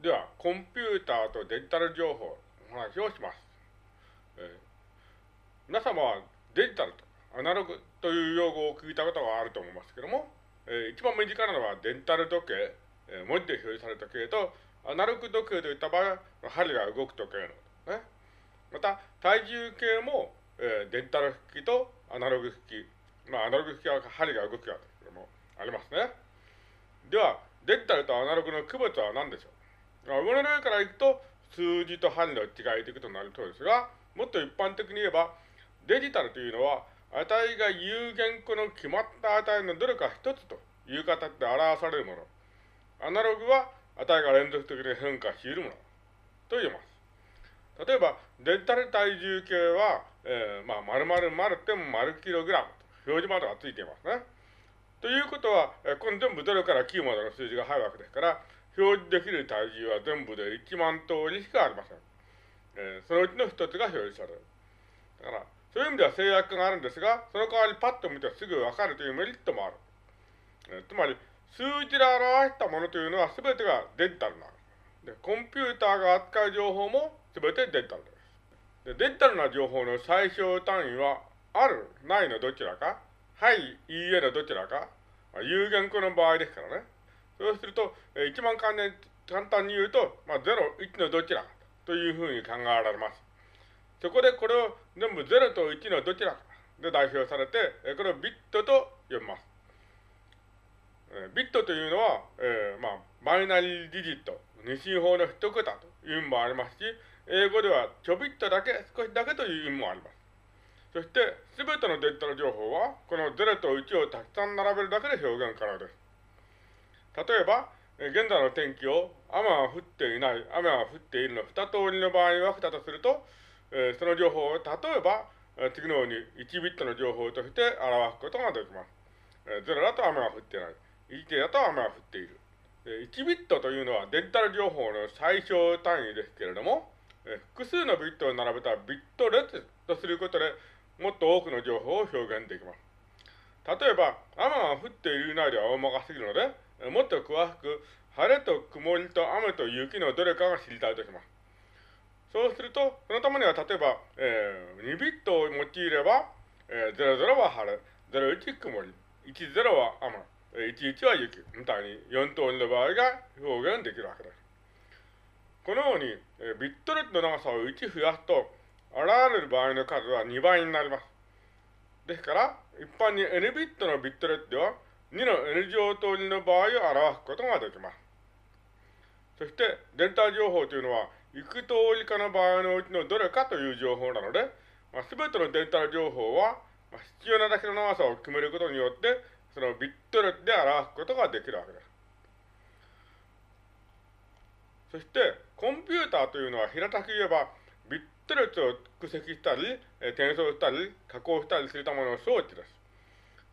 では、コンピューターとデジタル情報の話をします。えー、皆様はデジタルとアナログという用語を聞いたことがあると思いますけども、えー、一番身近なのはデジタル時計、えー、文字で表示された時計と、アナログ時計といった場合は、針が動く時計のこと、ね。また、体重計も、えー、デジタル機とアナログ機。まあ、アナログ機は針が動くわけでも、ありますね。では、デジタルとアナログの区別は何でしょう？上の例からいくと、数字と針の違いということになるとですが、もっと一般的に言えば、デジタルというのは、値が有限個の決まった値のどれか一つという形で表されるもの。アナログは値が連続的に変化しているものと言えます。例えば、デジタル体重計は、えー、まあ、〇〇〇点〇キログラムと表示までがついていますね。ということは、えー、この全部0から9までの数字が入るわけですから、表示できる体重は全部で1万通りしかありません。えー、そのうちの一つが表示される。だから、そういう意味では制約があるんですが、その代わりパッと見てすぐわかるというメリットもある。えー、つまり、数字で表したものというのは全てがデジタルなで、コンピューターが扱う情報も全てデジタルです。でデジタルな情報の最小単位は、ある、ないのどちらか、はい、いいえのどちらか、まあ、有限個の場合ですからね。そうすると、えー、一番簡単に言うと、まあ、0、1のどちらというふうに考えられます。そこでこれを全部0と1のどちらで代表されて、これをビットと呼びます。ビットというのは、えー、まあ、バイナリーディジット、二進法の一桁という意味もありますし、英語ではちょびっとだけ、少しだけという意味もあります。そして、すべてのデジタル情報は、この0と1をたくさん並べるだけで表現可能です。例えば、現在の天気を雨は降っていない、雨は降っているの二通りの場合に分けたとすると、え、その情報を例えば、え、次のように1ビットの情報として表すことができます。えー、0だと雨が降っていない。1だと雨が降っている。え、1ビットというのはデジタル情報の最小単位ですけれども、え、複数のビットを並べたビット列とすることでもっと多くの情報を表現できます。例えば、雨が降っているないでは大まかすぎるので、もっと詳しく、晴れと曇りと雨と雪のどれかが知りたいとします。そうすると、そのためには例えば、えー、2ビットを用いれば、えー、00は晴れ、01曇り、10は雨、11は雪、みたいに4通りの場合が表現できるわけです。このように、えー、ビット列の長さを1増やすと、現れる場合の数は2倍になります。ですから、一般に N ビットのビット列では、2の N 乗通りの場合を表すことができます。そして、データ情報というのは、いく通りかの場合のうちのどれかという情報なので、まあ、全てのデータ情報は、まあ、必要なだけの長さを決めることによって、そのビット列で表すことができるわけです。そして、コンピューターというのは平たく言えば、ビット列を蓄積したり、転送したり、加工したりするための装置です。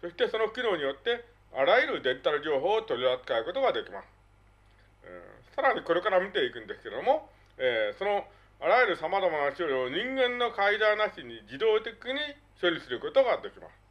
そしてその機能によって、あらゆるデジタル情報を取り扱うことができます。え、さらにこれから見ていくんですけれども、えー、そのあらゆる様々な処理を人間の介在なしに自動的に処理することができます。